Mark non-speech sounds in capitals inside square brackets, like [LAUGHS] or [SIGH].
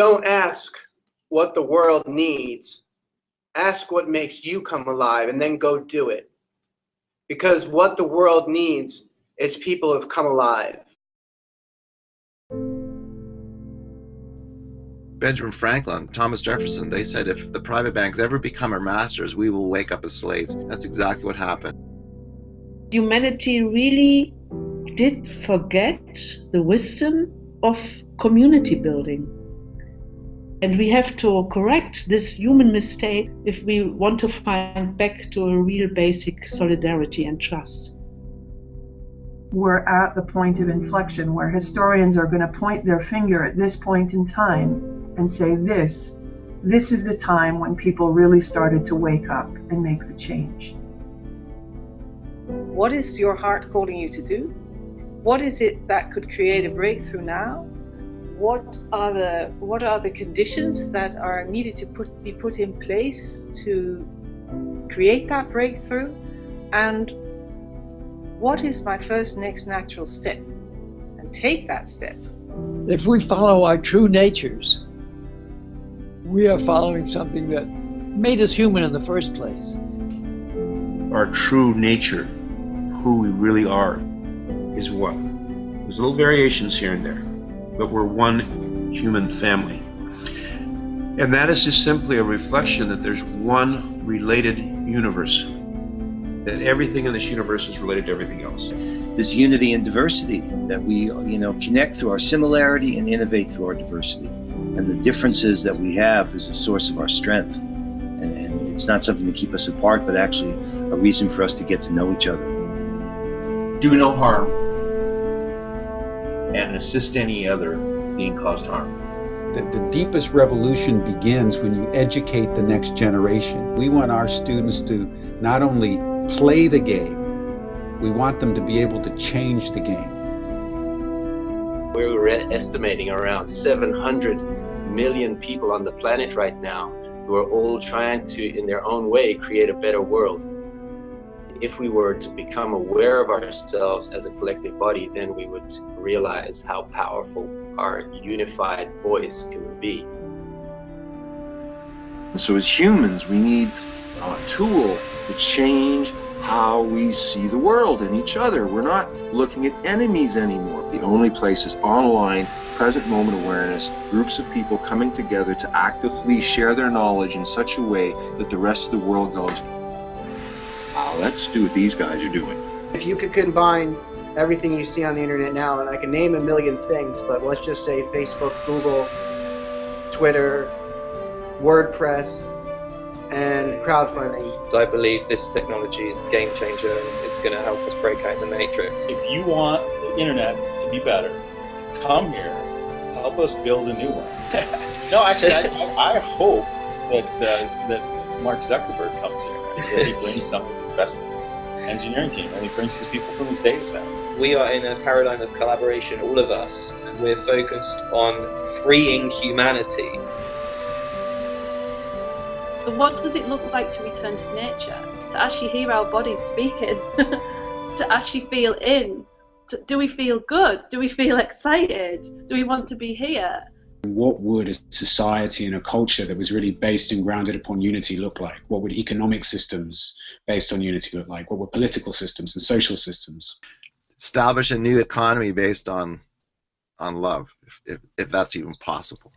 Don't ask what the world needs. Ask what makes you come alive and then go do it. Because what the world needs is people who've come alive. Benjamin Franklin, Thomas Jefferson, they said if the private banks ever become our masters, we will wake up as slaves. That's exactly what happened. Humanity really did forget the wisdom of community building. And we have to correct this human mistake if we want to find back to a real basic solidarity and trust. We're at the point of inflection where historians are going to point their finger at this point in time and say, This, this is the time when people really started to wake up and make the change. What is your heart calling you to do? What is it that could create a breakthrough now? What are the what are the conditions that are needed to put, be put in place to create that breakthrough? And what is my first next natural step? And take that step. If we follow our true natures we are following something that made us human in the first place. Our true nature who we really are is what? There's little variations here and there but we're one human family. And that is just simply a reflection that there's one related universe. That everything in this universe is related to everything else. This unity and diversity that we, you know, connect through our similarity and innovate through our diversity. And the differences that we have is a source of our strength. And, and it's not something to keep us apart, but actually a reason for us to get to know each other. Do no harm and assist any other being caused harm. The, the, deepest revolution begins when you educate the next generation. We want our students to not only play the game, we want them to be able to change the game. We're estimating around 700 million people on the planet right now who are all trying to, in their own way, create a better world if we were to become aware of ourselves as a collective body, then we would realize how powerful our unified voice can be. So as humans, we need a tool to change how we see the world and each other. We're not looking at enemies anymore. The only place is online, present moment awareness, groups of people coming together to actively share their knowledge in such a way that the rest of the world goes, wow, let's do what these guys are doing. If you could combine everything you see on the internet now, and I can name a million things, but let's just say Facebook, Google, Twitter, WordPress, and crowdfunding. I believe this technology is a game changer and it's going to help us break out the matrix. If you want the internet to be better, come here, help us build a new one. [LAUGHS] no, actually, I, I hope that uh, that Mark Zuckerberg comes here that he brings some of his best engineering team and he brings his people from his data center. We are in a paradigm of collaboration, all of us. We're focused on freeing humanity. So, what does it look like to return to nature? To actually hear our bodies speaking? [LAUGHS] to actually feel in? To, do we feel good? Do we feel [LAUGHS] excited? Do we want to be here? What would a society and a culture that was really based and grounded upon unity look like? What would economic systems based on unity look like? What would political systems and social systems? Establish a new economy based on on love, if, if, if that's even possible.